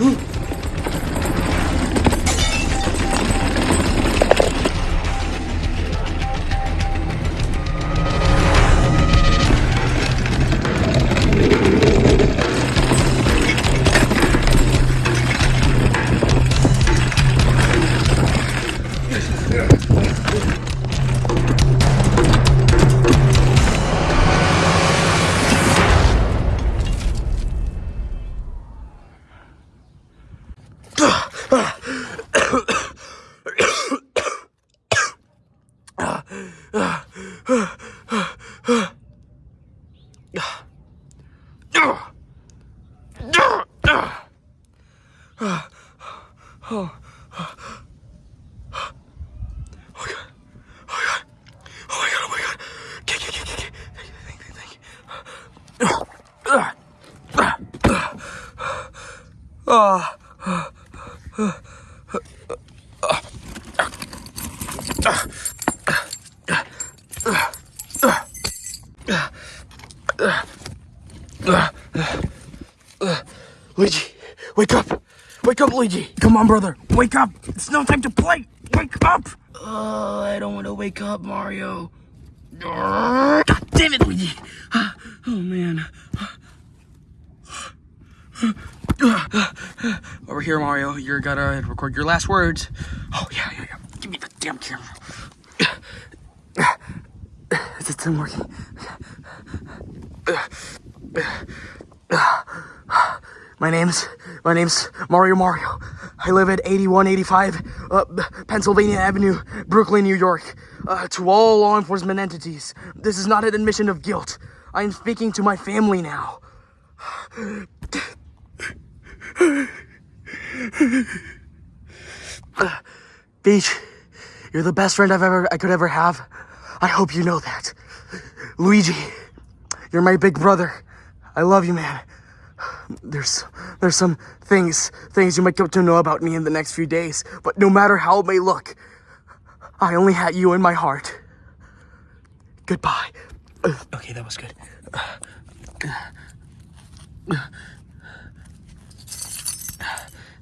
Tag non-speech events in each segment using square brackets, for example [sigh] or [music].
うん。Ah. Uh, uh, uh, Luigi, wake up! Wake up, Luigi! Come on, brother, wake up! It's no time to play! Wake up! Uh, I don't want to wake up, Mario. God damn it, Luigi! Oh man. Over here, Mario. You're gotta record your last words. Oh yeah, yeah, yeah. Give me the damn camera. Is it still working? [sighs] My name's my name's Mario Mario. I live at 8185 uh, Pennsylvania Avenue, Brooklyn, New York. Uh, to all law enforcement entities, this is not an admission of guilt. I am speaking to my family now. [sighs] Peach, you're the best friend I've ever I could ever have. I hope you know that. Luigi, you're my big brother. I love you, man. There's there's some things things you might get to know about me in the next few days, but no matter how it may look, I only had you in my heart. Goodbye. Okay, that was good.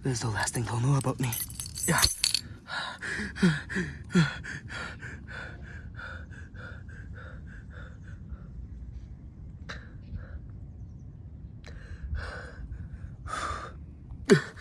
This is the last thing they'll know about me. Yeah. Ugh. [laughs]